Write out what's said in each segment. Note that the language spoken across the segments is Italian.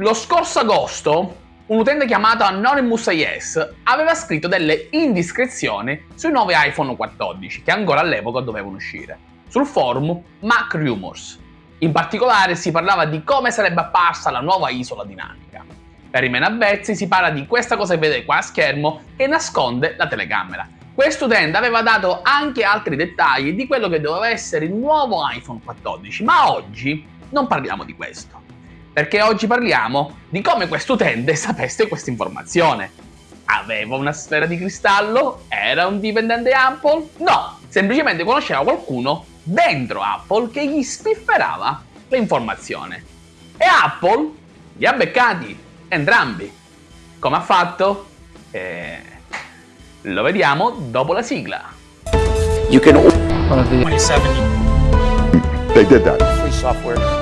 Lo scorso agosto un utente chiamato Anonymous IS aveva scritto delle indiscrezioni sui nuovi iPhone 14 che ancora all'epoca dovevano uscire, sul forum Mac Rumors. In particolare si parlava di come sarebbe apparsa la nuova isola dinamica. Per i meno avvezzi si parla di questa cosa che vedete qua a schermo che nasconde la telecamera. Questo utente aveva dato anche altri dettagli di quello che doveva essere il nuovo iPhone 14, ma oggi non parliamo di questo perché oggi parliamo di come questo utente sapesse questa informazione. Aveva una sfera di cristallo? Era un dipendente Apple? No, semplicemente conosceva qualcuno dentro Apple che gli spifferava l'informazione. E Apple li ha beccati entrambi. Come ha fatto? Eh, lo vediamo dopo la sigla. You can... 27. They did that. Free software.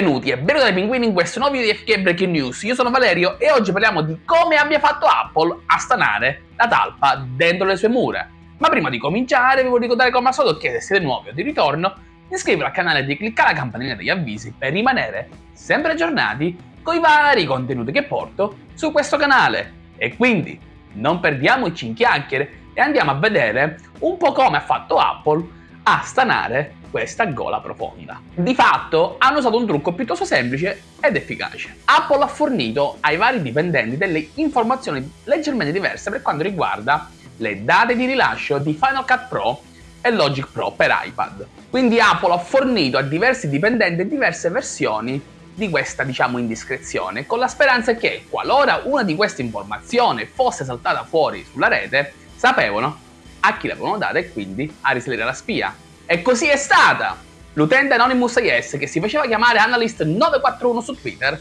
Benvenuti e benvenuti ai pinguini in questo nuovo video di FK Breaking News. Io sono Valerio e oggi parliamo di come abbia fatto Apple a stanare la talpa dentro le sue mura. Ma prima di cominciare vi voglio ricordare come al solito che se siete nuovi o di ritorno di iscrivervi al canale e cliccare la campanella degli avvisi per rimanere sempre aggiornati con i vari contenuti che porto su questo canale. E quindi non perdiamoci in chiacchiere e andiamo a vedere un po' come ha fatto Apple a stanare questa gola profonda. Di fatto hanno usato un trucco piuttosto semplice ed efficace. Apple ha fornito ai vari dipendenti delle informazioni leggermente diverse per quanto riguarda le date di rilascio di Final Cut Pro e Logic Pro per iPad. Quindi Apple ha fornito a diversi dipendenti diverse versioni di questa, diciamo, indiscrezione, con la speranza che, qualora una di queste informazioni fosse saltata fuori sulla rete, sapevano a chi l'avevano data e quindi a risalire la spia. E così è stata! L'utente Anonymous IS, che si faceva chiamare Analyst941 su Twitter,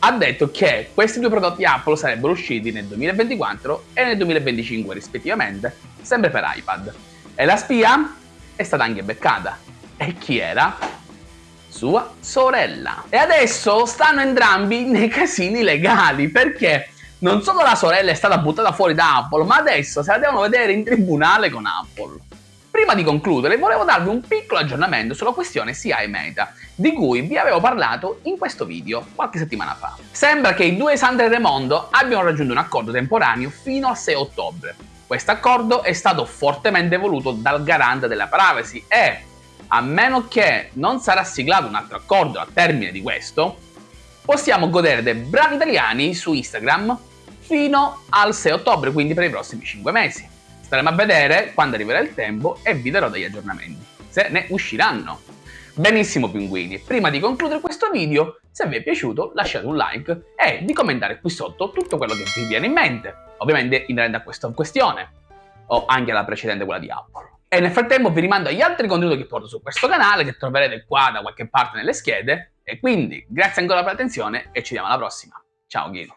ha detto che questi due prodotti Apple sarebbero usciti nel 2024 e nel 2025 rispettivamente, sempre per iPad. E la spia è stata anche beccata. E chi era? Sua sorella. E adesso stanno entrambi nei casini legali, perché non solo la sorella è stata buttata fuori da Apple, ma adesso se la devono vedere in tribunale con Apple. Prima di concludere volevo darvi un piccolo aggiornamento sulla questione CIA e Meta, di cui vi avevo parlato in questo video qualche settimana fa. Sembra che i due Sandra e Raimondo abbiano raggiunto un accordo temporaneo fino al 6 ottobre. Questo accordo è stato fortemente voluto dal garante della privacy e, a meno che non sarà siglato un altro accordo al termine di questo, possiamo godere dei brani italiani su Instagram fino al 6 ottobre, quindi per i prossimi 5 mesi. Staremo a vedere quando arriverà il tempo e vi darò degli aggiornamenti, se ne usciranno. Benissimo pinguini, prima di concludere questo video, se vi è piaciuto lasciate un like e di commentare qui sotto tutto quello che vi viene in mente, ovviamente inerente a questa questione, o anche alla precedente quella di Apple. E nel frattempo vi rimando agli altri contenuti che porto su questo canale, che troverete qua da qualche parte nelle schede, e quindi grazie ancora per l'attenzione e ci vediamo alla prossima. Ciao Ghino!